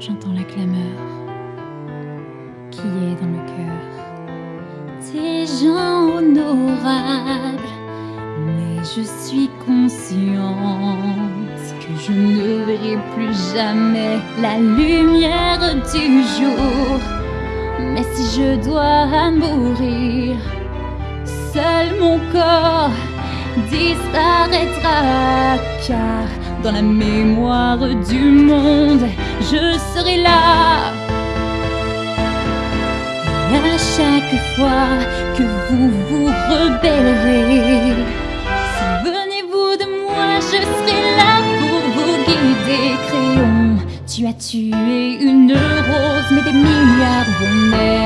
j'entends la clameur qui est dans le cœur. Des gens honorables, mais je suis consciente que je ne verrai plus jamais la lumière du jour. Mais si je dois mourir, seul mon corps disparaîtra car dans la mémoire du monde, serai là. Et à chaque fois que vous vous rebellerez, souvenez-vous de moi, je serai là pour vous guider. Crayon, tu as tué une rose, mais des milliards vont.